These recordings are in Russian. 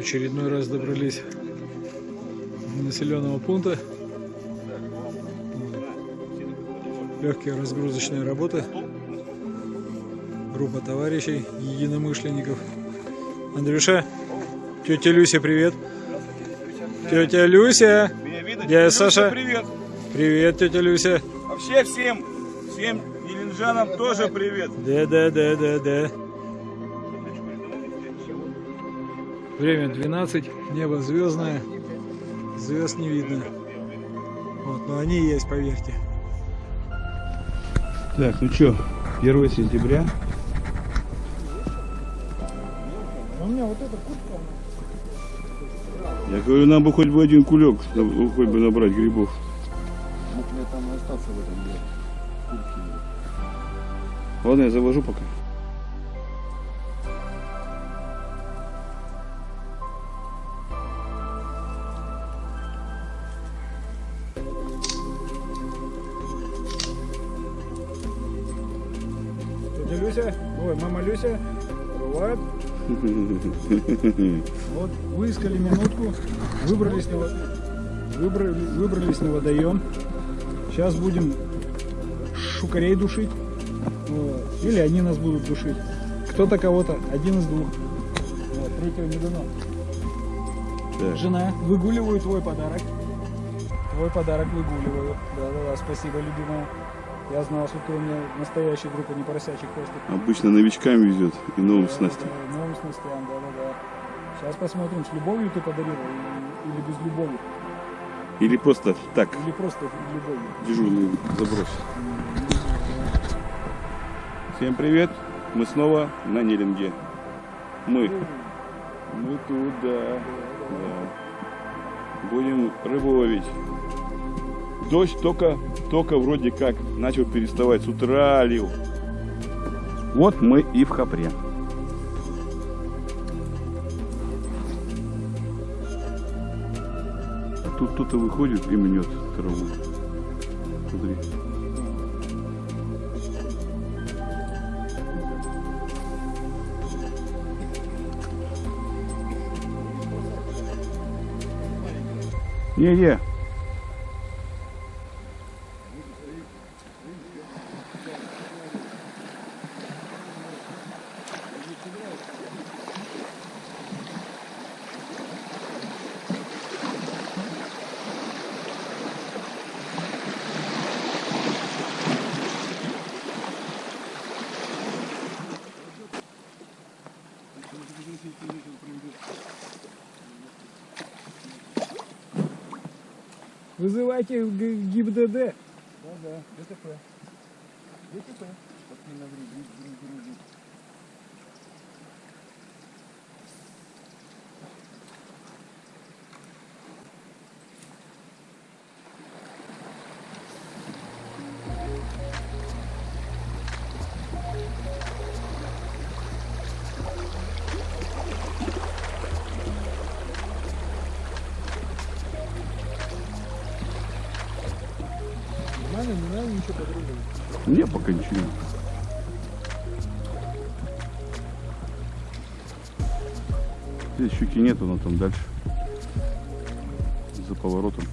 очередной раз добрались до населенного пункта. Легкие разгрузочные работы. Группа товарищей, единомышленников. Андрюша, тетя Люся, привет. Тетя Люся, дядя Саша. Привет. Привет, тетя Люся. Вообще всем, всем еленджанам тоже привет. Да, да, да, да, да. Время 12, небо звездное, звезд не видно. Вот, но они есть, поверьте. Так, ну что, 1 сентября. У меня вот эта куртка. Я говорю, нам бы хоть бы один кулек, на- хоть бы набрать грибов. Мог мне там остаться в этом деле. Ладно, я завожу пока. Ой, мама Люся, бывает. Вот, выискали минутку, выбрались на, выбрали, выбрались на водоем. Сейчас будем шукарей душить. Вот. Или они нас будут душить. Кто-то кого-то, один из двух. Вот, третьего не дано. Так. Жена, выгуливаю твой подарок. Твой подарок выгуливаю. Да-да-да, спасибо, любимая. Я знал, что ты у меня настоящий друг, а не поросячий хвостик. Обычно новичкам везет и новым Да, снастям. да, Новым снастям, да-да-да. Сейчас посмотрим, с любовью ты подарил или, без любови. Или просто так, Или просто любовью. дежурный заброс. Всем привет, мы снова на Неринге. Мы, мы тут, да, да. Будем рыбу ловить. Дождь только, только вроде как начал переставать, с утра лил. Вот мы и в Хапре. Тут кто-то выходит и мнет траву. Смотри. Не-не. Вызывайте ГИБДД. Да-да, ДТП. ДТП. Пошли на грудь, грудь, грудь, не пока. Здесь щуки нету, но там дальше. За поворотом.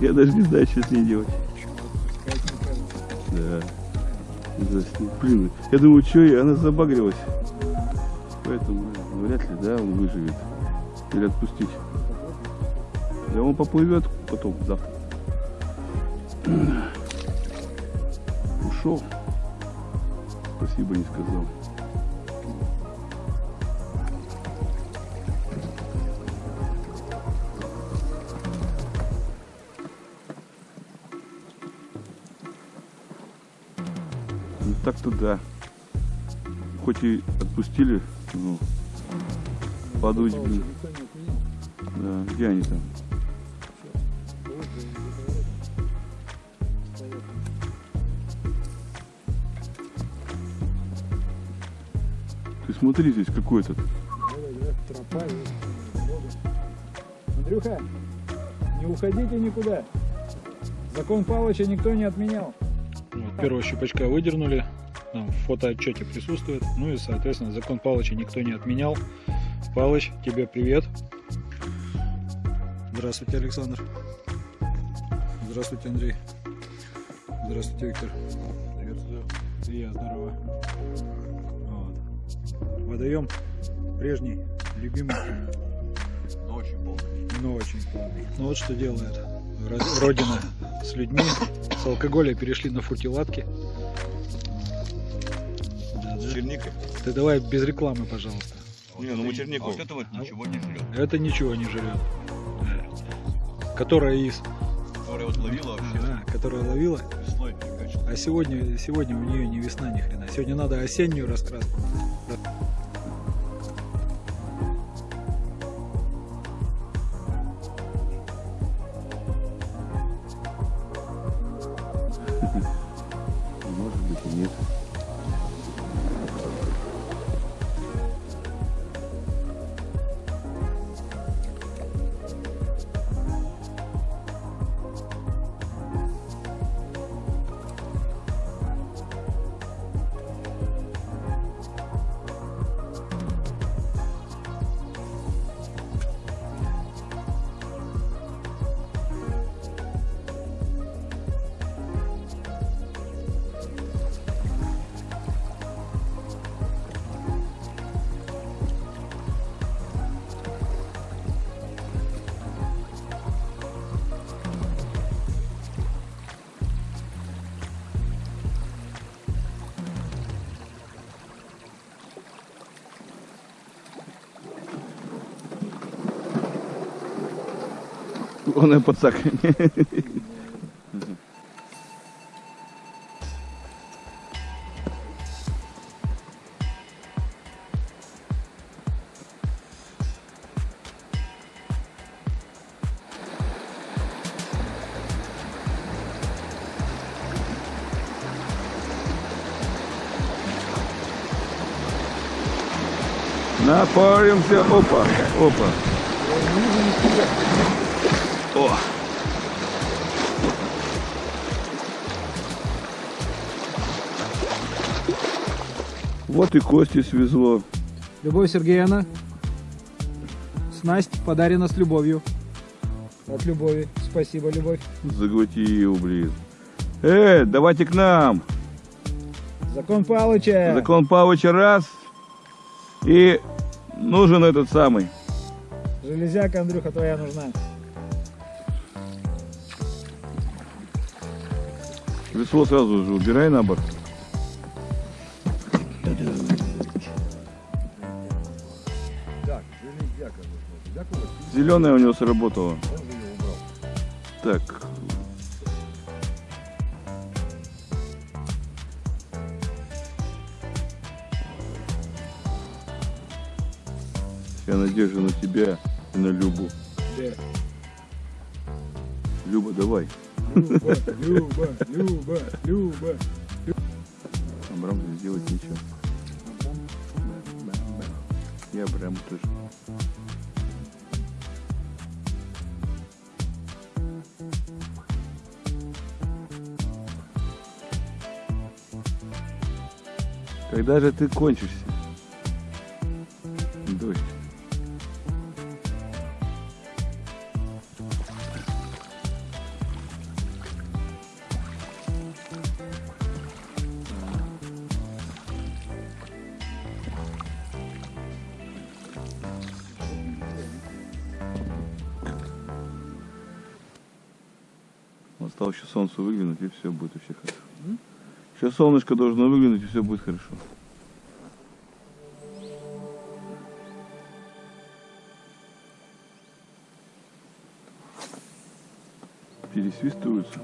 Я даже не знаю, что с ней делать. Да. Блин, я думаю, что и она забагрилась. Поэтому ну, вряд ли, да, он выживет. Или отпустить. Да он поплывет потом, завтра. Ушел. Спасибо не сказал. Так-то да. Хоть и отпустили, но подуть, блин. Да, где они там? Ты смотри, здесь. Давай, давай, тропа. Андрюха, не уходите никуда. Закон Павловича никто не отменял. Вот, первого щупачка выдернули, там в фотоотчете присутствует. Ну и, соответственно, закон Палыча никто не отменял. Палыч, тебе привет. Здравствуйте, Александр. Здравствуйте, Андрей. Здравствуйте, Виктор. Приветствую. И я, здорово. Вот. Водоем прежний, любимый, Но очень полный. но очень полный. Ну вот что делает Родина с людьми. С алкоголя перешли на фуртиладки. Черникой. Ты давай без рекламы, пожалуйста. Не, ну мы чернику. Вот это вот ничего не жрет. Это ничего не жрет. Которая из, Которая вот ловила вообще Ага, которая ловила. весной. А сегодня, сегодня у нее не весна ни хрена. Сегодня надо осеннюю раскраску. И пацак. Напаримся. Опа, опа. О! Вот и Кости свезло. Любовь Сергеевна, снасть подарена с любовью. От любови. Спасибо, Любовь. Заглотил, блин. Э, давайте к нам. Закон Павловича. Закон Павловича раз. И нужен этот самый. Железяка, Андрюха, твоя нужна. Весло сразу же убирай на борт. Зеленая у него сработала. Так. Вся надежда на тебя и на Любу. Люба, давай. Люба, Люба, Люба, Люба. Абрам не сделать ничего. И Абрам тоже. Когда же ты кончишься? Солнышко должно выглянуть, и все будет хорошо. Пересвистываются.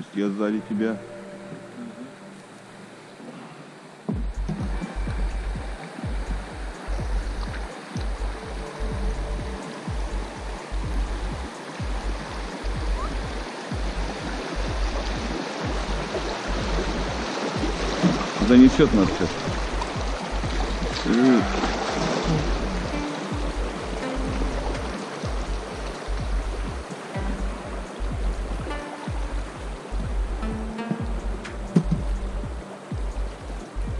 Есть я сзади тебя. Занесет нас сейчас.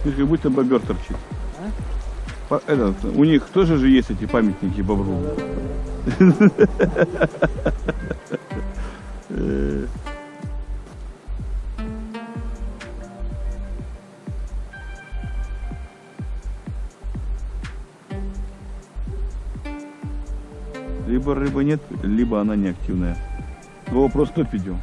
Видишь, как будто бобер торчит. По- этот, у них тоже же есть эти памятники бобру. Либо рыбы нет, либо она неактивная. Вопрос топ идем.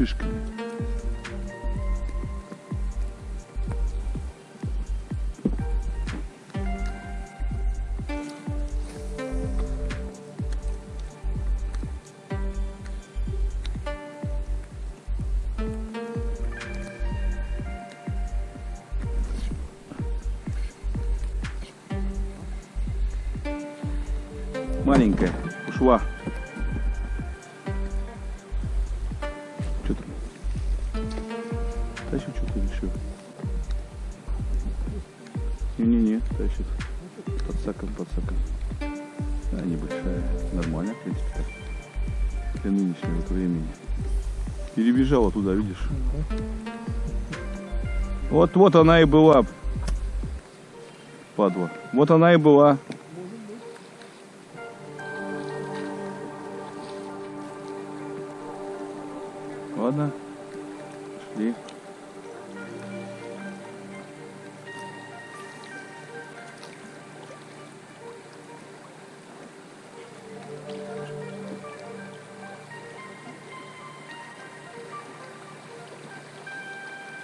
Шишками. Маленькая, ушла. Для нынешнего времени. Перебежала туда, видишь? Вот, вот она и была. Падла. Вот она и была.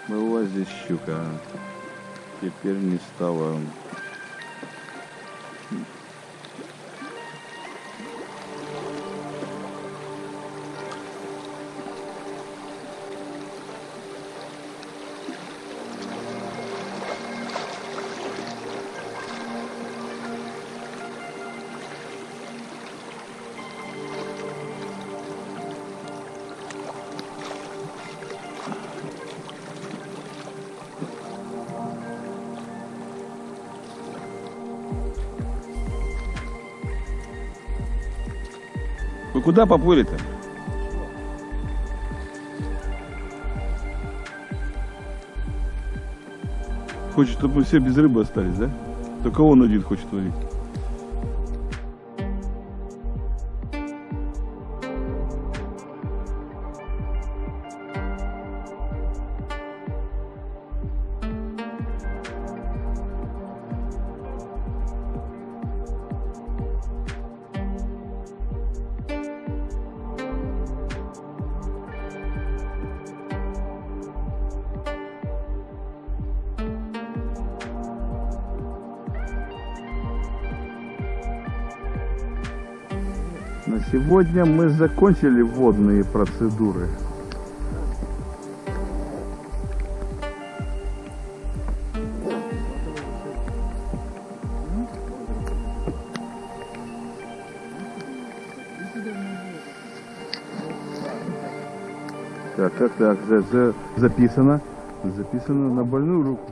Была здесь щука. Теперь не стало. Куда поплыли-то? Хочет, чтобы мы все без рыбы остались, да? Только он один хочет ловить. Сегодня мы закончили водные процедуры. Так, так, так, за- за- записано. Записано на больную руку.